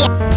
России!